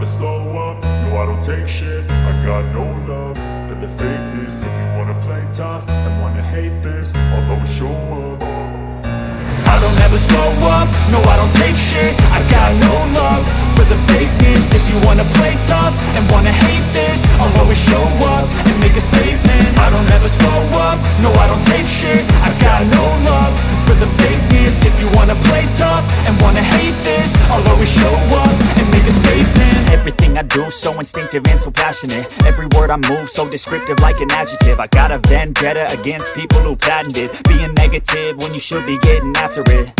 never slow up, no I don't take shit. I got no love for the fakeness. If you wanna play tough and wanna hate this I'll always show up. I don't ever slow up, no I don't take shit. I got no love for the fakeness. If you wanna play tough and wanna hate I do so instinctive and so passionate. Every word I move so descriptive like an adjective. I got a vendetta against people who patented Being negative when you should be getting after it.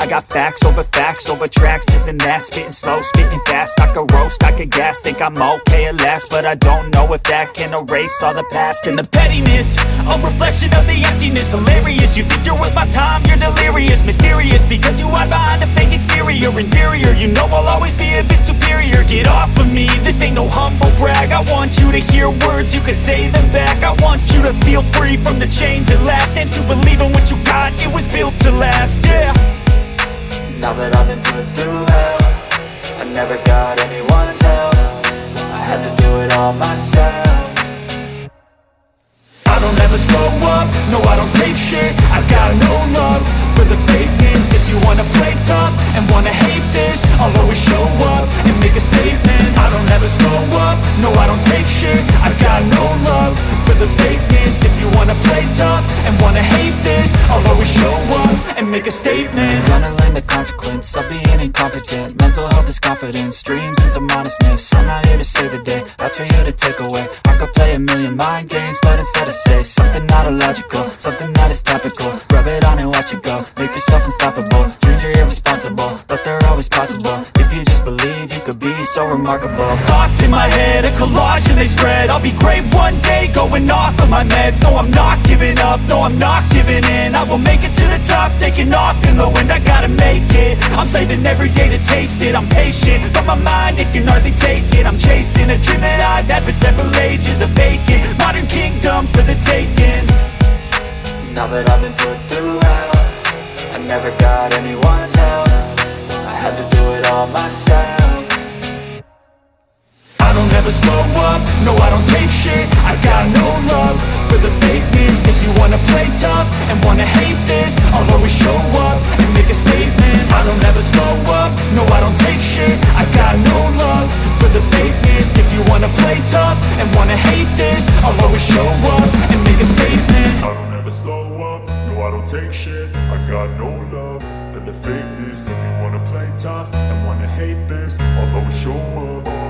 I got facts over facts over tracks, this and that Spitting slow, spitting fast, I could roast, I could gas Think I'm okay at last, but I don't know if that can erase all the past. And the pettiness, a reflection of the emptiness. Hilarious, you think you're worth my time, you're delirious. Mysterious, because you hide behind a fake exterior no humble brag. I want you to hear words, you can say them back. I want you to feel free from the chains at last And to believe in what you got, it was built to last, yeah. Now that I've been put through hell I never got anyone's help. I had to do it all myself. I don't ever slow up, no I don't take shit. I got no love for the fakeness. If you wanna no I don't take shit. I've got no love for the fakeness. If you wanna play tough and wanna hate this I'll always show up and make a statement. I'm Gonna learn the consequence of being incompetent. Mental health is confidence, dreams and some honestness I'm not here to save the day, that's for you to take away. I could play a million mind games, instead I say. Something not illogical, something that is topical. Rub it on and watch it go, make yourself unstoppable. Dreams are irresponsible, but they're always possible. If you just believe, you could be so remarkable. Thoughts in my head, a collage and they spread. I'll be great one day, going off of my meds. No, I'm not giving up, no, I'm not giving in. I will make it to the top, taking off in the wind. I gotta make it, I'm saving every day to taste it. I'm patient, but my mind, it can hardly take it. I'm chasing a dream that I've had for several ages modern kingdom for the taking. Now that I've been put through hell I never got anyone's help. I had to do it all myself. I don't ever slow up, no I don't take shit. I got no love for the fakeness. If you wanna play tough and wanna hate this I'll always show up and make a statement. I don't ever slow up, no I don't take shit. I got no love for the fakeness. If you wanna play tough and wanna hate this I'll always show up and make a statement. I don't ever slow up, no I don't take shit. I got no love for the fakeness. If you wanna play tough and wanna hate this I'll always show up